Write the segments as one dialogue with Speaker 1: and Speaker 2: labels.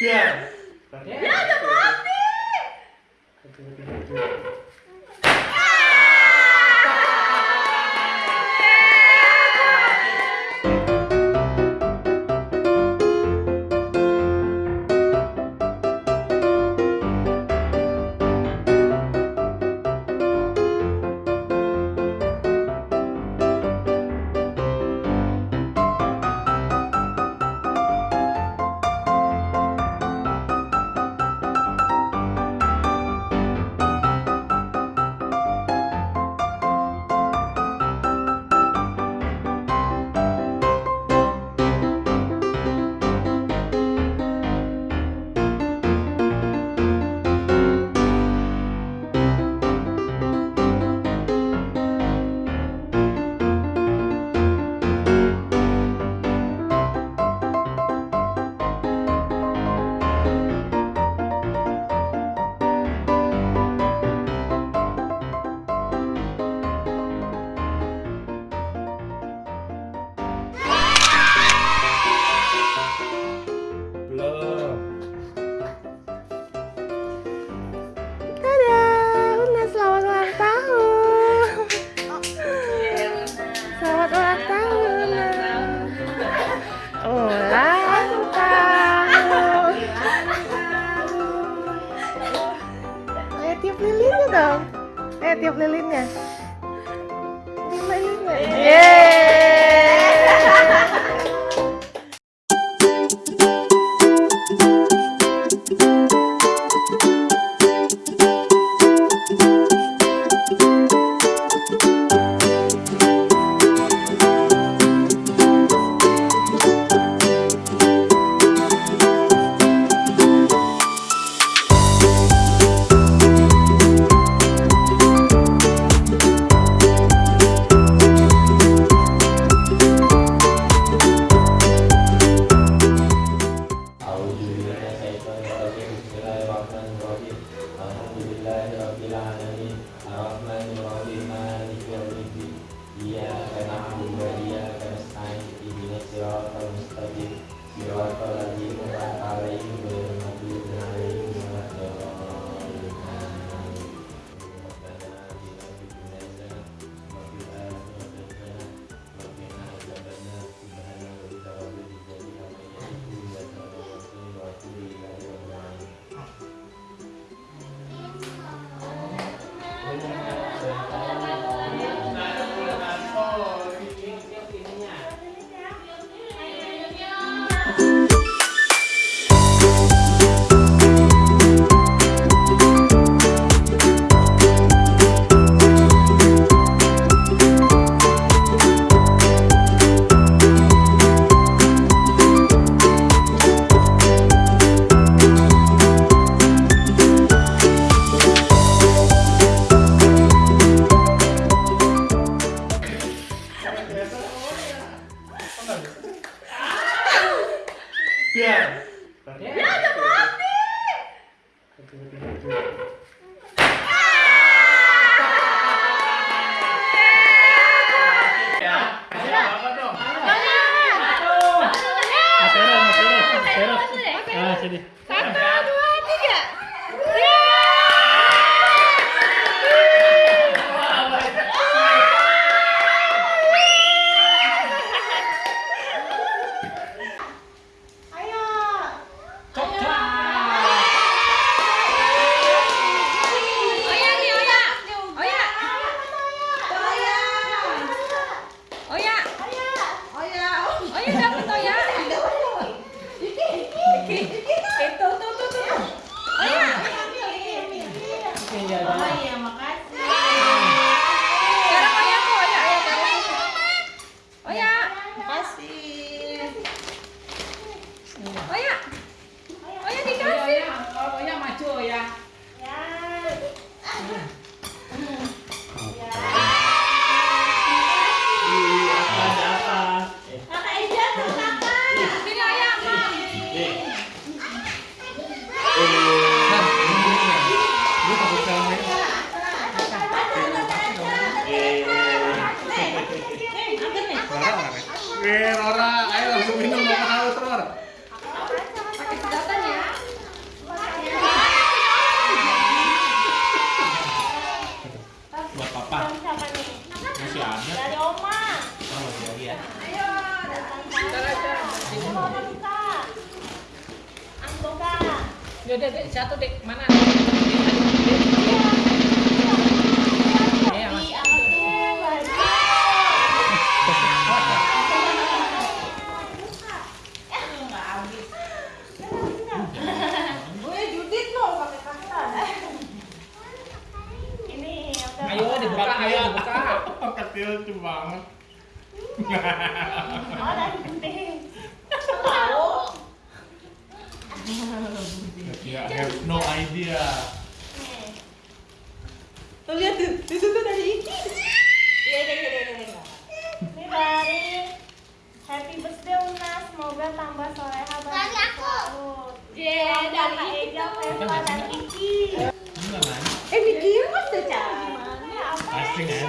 Speaker 1: Yeah. tiup lilinnya lilinnya
Speaker 2: yeah.
Speaker 3: Yeah, I thought
Speaker 4: udah dek. Satu dek. Mana?
Speaker 2: no idea.
Speaker 1: Tuh lihat tuh, di situ dari Iki. Iya iya iya, iya, iya, iya, iya.
Speaker 3: Ini dari Happy Birthday Una, semoga tambah soleha
Speaker 5: Dari aku.
Speaker 3: Yeah, dari Ega, Eva, dan Iki.
Speaker 1: Eh, bikin apa tuh, cah?
Speaker 3: Gimana? Apa ya?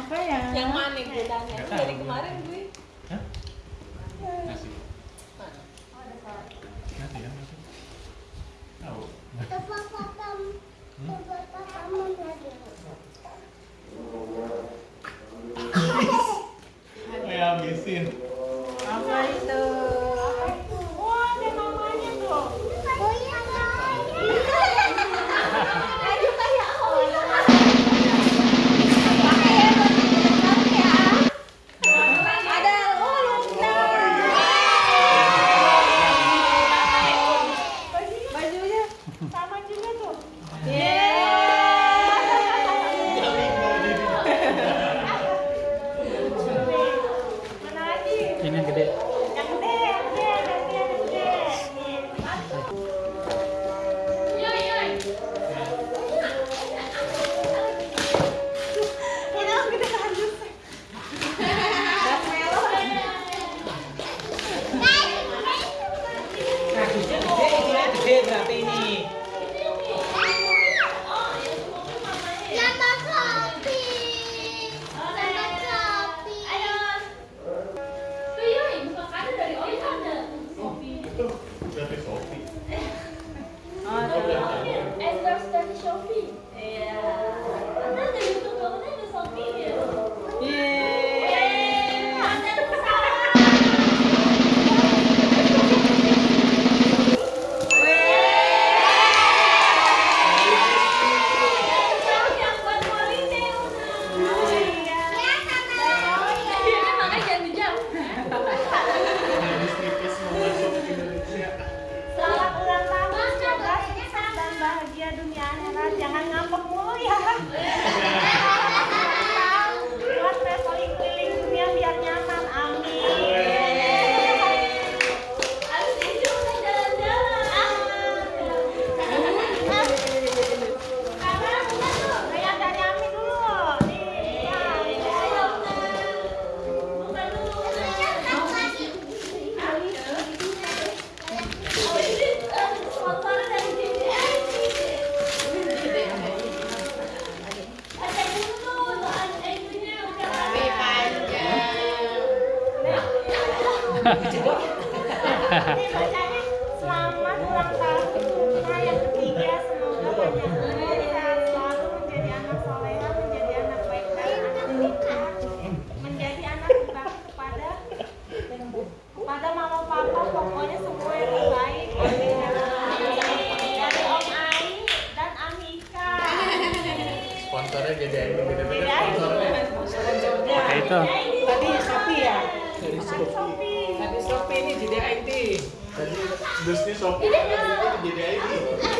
Speaker 1: Apa ya?
Speaker 5: Yang mana bedanya? Dari kemarin gue
Speaker 2: 嗯。
Speaker 3: Selamat ulang tahun ketiga. Semoga selalu, menjadi anak menjadi anak baik anak menjadi anak berbakti kepada kepada iya, mama iya. papa, pokoknya semua yang. Dari Om dan Amika.
Speaker 6: Itu.
Speaker 4: Jadi
Speaker 2: bisnis software jadi ID.